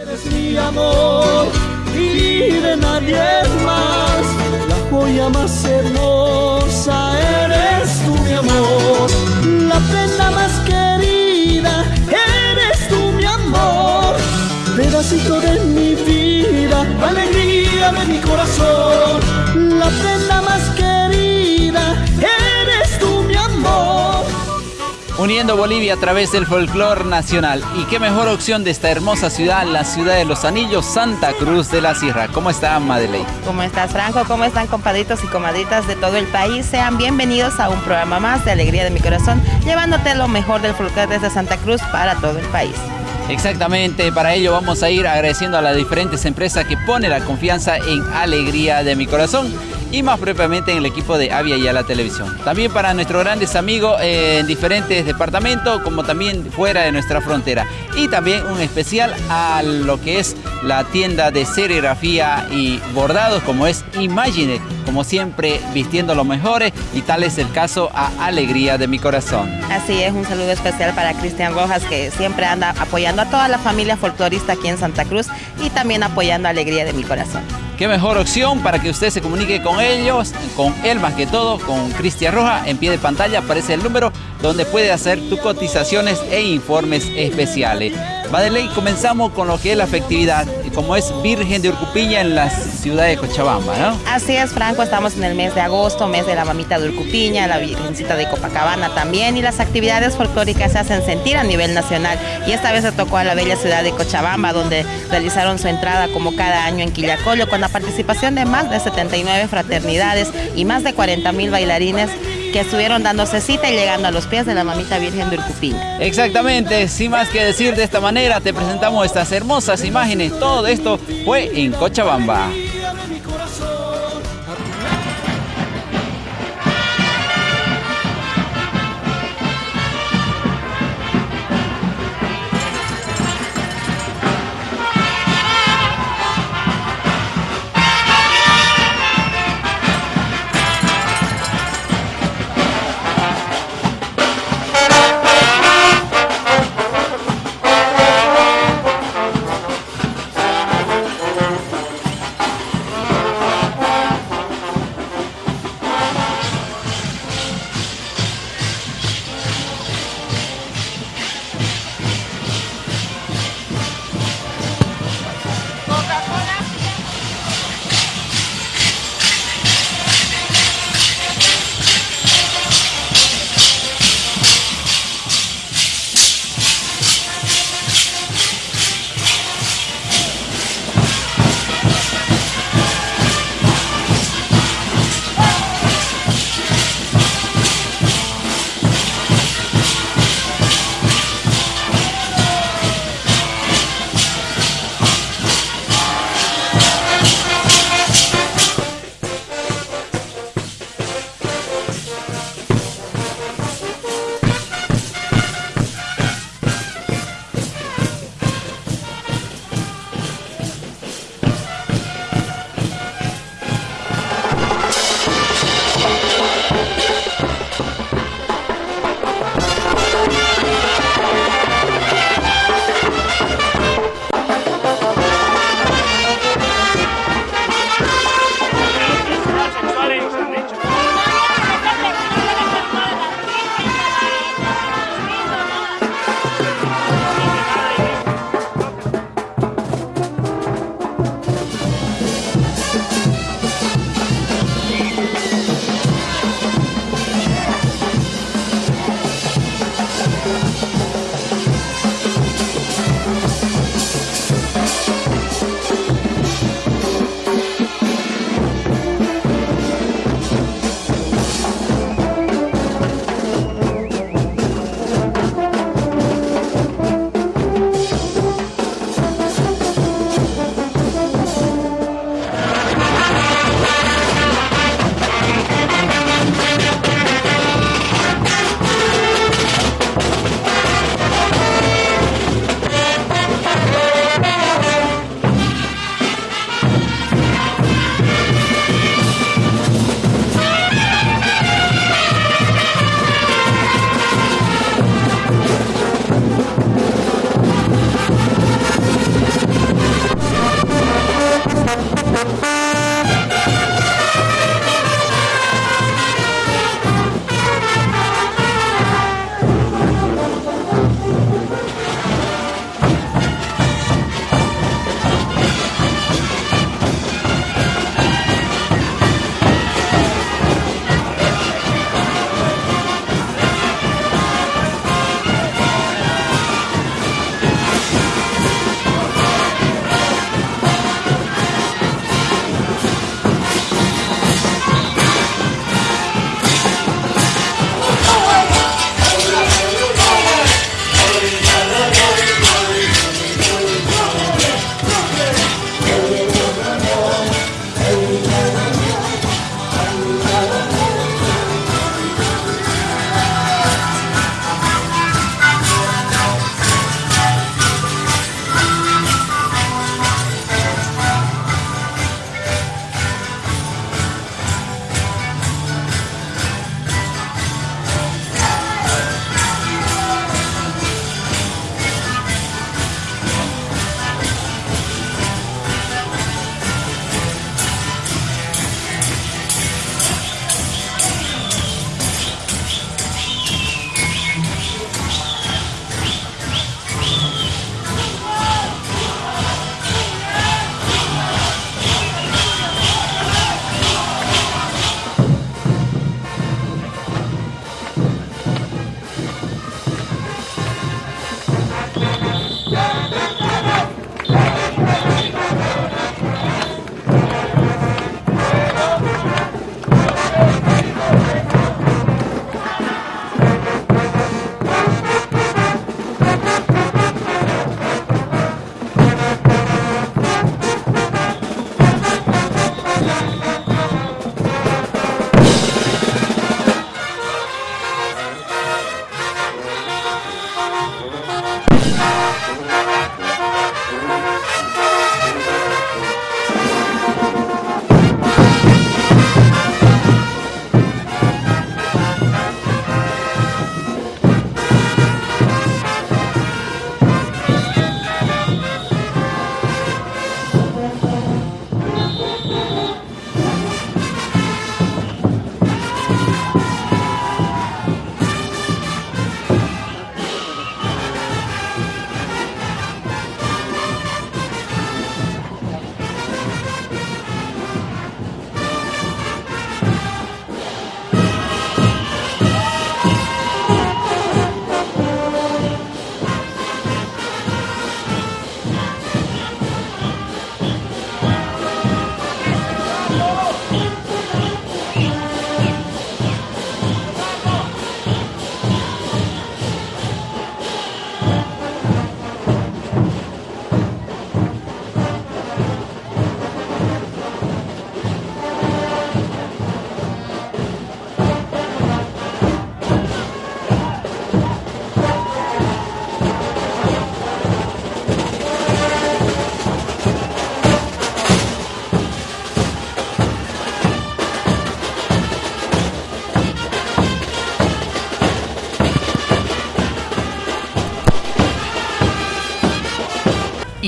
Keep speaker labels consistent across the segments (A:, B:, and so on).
A: Eres mi amor y de nadie más, la joya más hermosa eres tú mi amor, la prenda más querida eres tú mi amor, pedacito de mi vida, alegría de mi corazón, la prenda
B: Uniendo Bolivia a través del folclor nacional. Y qué mejor opción de esta hermosa ciudad, la ciudad de los anillos, Santa Cruz de la Sierra. ¿Cómo está Madeleine?
C: ¿Cómo estás, Franco? ¿Cómo están, compadritos y comadritas de todo el país? Sean bienvenidos a un programa más de Alegría de mi Corazón, llevándote lo mejor del folclore desde Santa Cruz para todo el país.
B: Exactamente, para ello vamos a ir agradeciendo a las diferentes empresas que pone la confianza en Alegría de mi Corazón y más propiamente en el equipo de Avia y a la televisión. También para nuestros grandes amigos en diferentes departamentos, como también fuera de nuestra frontera. Y también un especial a lo que es la tienda de serigrafía y bordados, como es Imagine, como siempre vistiendo los mejores, y tal es el caso a Alegría de mi Corazón.
C: Así es, un saludo especial para Cristian Rojas, que siempre anda apoyando a toda la familia folclorista aquí en Santa Cruz y también apoyando a Alegría de mi Corazón.
B: Qué mejor opción para que usted se comunique con ellos, con él más que todo, con Cristian Roja. En pie de pantalla aparece el número donde puede hacer tus cotizaciones e informes especiales. Madeleine, comenzamos con lo que es la festividad, como es Virgen de Urcupiña en la ciudad de Cochabamba, ¿no?
C: Así es, Franco, estamos en el mes de agosto, mes de la mamita de Urcupiña, la Virgencita de Copacabana también, y las actividades folclóricas se hacen sentir a nivel nacional. Y esta vez se tocó a la bella ciudad de Cochabamba, donde realizaron su entrada como cada año en Quillacollo, con la participación de más de 79 fraternidades y más de 40 mil bailarines que estuvieron dándose cita y llegando a los pies de la mamita Virgen de Urcupiña.
B: Exactamente, sin más que decir de esta manera, te presentamos estas hermosas imágenes. Todo esto fue en Cochabamba.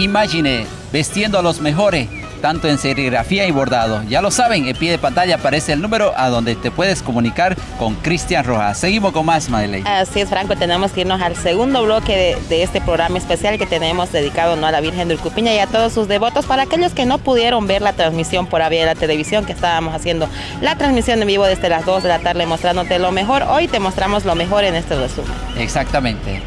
B: Imagine, vestiendo a los mejores tanto en serigrafía y bordado. Ya lo saben, en pie de pantalla aparece el número a donde te puedes comunicar con Cristian Rojas. Seguimos con más, Madeleine.
C: Así es, Franco, tenemos que irnos al segundo bloque de, este programa especial que tenemos dedicado ¿no? a la Virgen de Urcupiña y a todos sus devotos. Para aquellos que no pudieron ver la transmisión por vía de la televisión, que estábamos haciendo la transmisión en vivo desde las 2 de la tarde mostrándote lo mejor, hoy te mostramos lo mejor en este resumen.
B: Exactamente.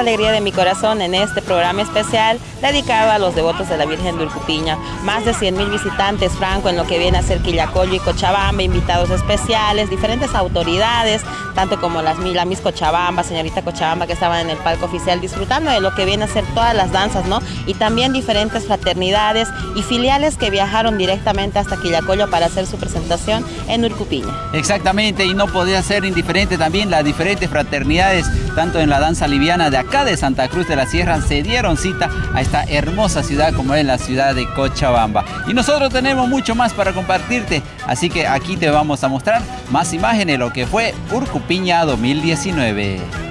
C: Alegría de mi corazón en este programa especial dedicado a los devotos de la Virgen de Urcupiña. Más de 100 mil visitantes, Franco, en lo que viene a ser Quillacollo y Cochabamba, invitados especiales, diferentes autoridades, tanto como las, la Miss Cochabamba, señorita Cochabamba, que estaban en el palco oficial disfrutando de lo que viene a ser todas las danzas, ¿no? Y también diferentes fraternidades y filiales que viajaron directamente hasta Quillacollo para hacer su presentación en Urcupiña.
B: Exactamente, y no podía ser indiferente también las diferentes fraternidades, tanto en la danza liviana de acá de Santa Cruz de la Sierra, se dieron cita a esta hermosa ciudad como es la ciudad de Cochabamba. Y nosotros tenemos mucho más para compartirte, así que aquí te vamos a mostrar más imágenes de lo que fue Urcupiña 2019.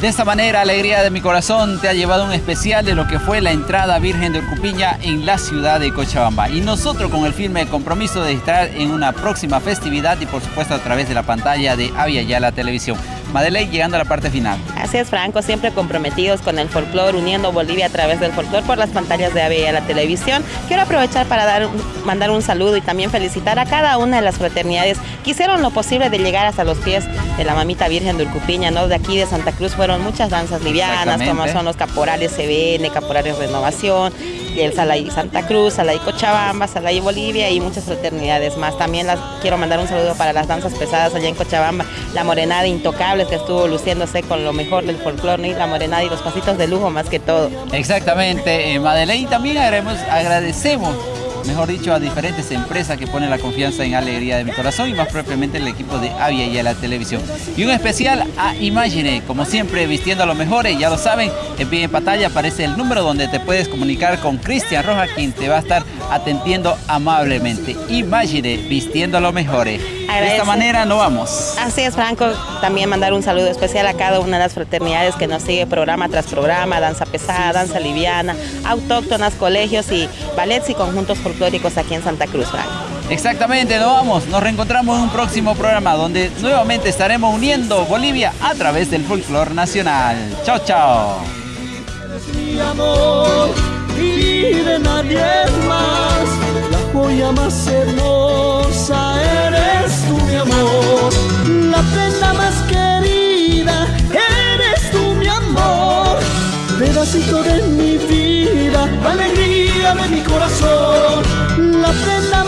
B: De esta manera, Alegría de mi Corazón te ha llevado un especial de lo que fue la entrada Virgen de Urcupiña en la ciudad de Cochabamba. Y nosotros con el firme compromiso de estar en una próxima festividad y por supuesto a través de la pantalla de Avia la Televisión. Madeleine, llegando a la parte final.
C: Así es, Franco, siempre comprometidos con el folclore, uniendo Bolivia a través del folclore por las pantallas de AVE y a la televisión. Quiero aprovechar para dar, mandar un saludo y también felicitar a cada una de las fraternidades que hicieron lo posible de llegar hasta los pies de la mamita Virgen de Urcupiña, ¿no? De aquí de Santa Cruz fueron muchas danzas livianas, como son los caporales CBN, caporales Renovación, el Salay Santa Cruz, Salay Cochabamba, Salay Bolivia y muchas fraternidades más. También las quiero mandar un saludo para las danzas pesadas allá en Cochabamba, la Morenada Intocables que estuvo luciéndose con lo mejor del folclore, la Morenada y los pasitos de lujo más que todo.
B: Exactamente, eh, Madeleine, también agradecemos mejor dicho, a diferentes empresas que ponen la confianza en Alegría de mi Corazón y más propiamente el equipo de Avia y a la televisión. Y un especial a Imagine, como siempre, vistiendo a los mejores, ya lo saben, en pie en pantalla aparece el número donde te puedes comunicar con Cristian Roja, quien te va a estar atendiendo amablemente. Imagine, vistiendo a los mejores. De esta manera no vamos.
C: Así es, Franco. También mandar un saludo especial a cada una de las fraternidades que nos sigue programa tras programa, danza pesada, danza liviana, autóctonas, colegios y ballets y conjuntos folclóricos aquí en Santa Cruz, Franco.
B: Exactamente, nos vamos. Nos reencontramos en un próximo programa donde nuevamente estaremos uniendo Bolivia a través del folclore nacional. Chao, chao.
A: joya más hermosa eres mi amor, la prenda más querida, eres tú mi amor, pedacito de mi vida, alegría de mi corazón, la prenda más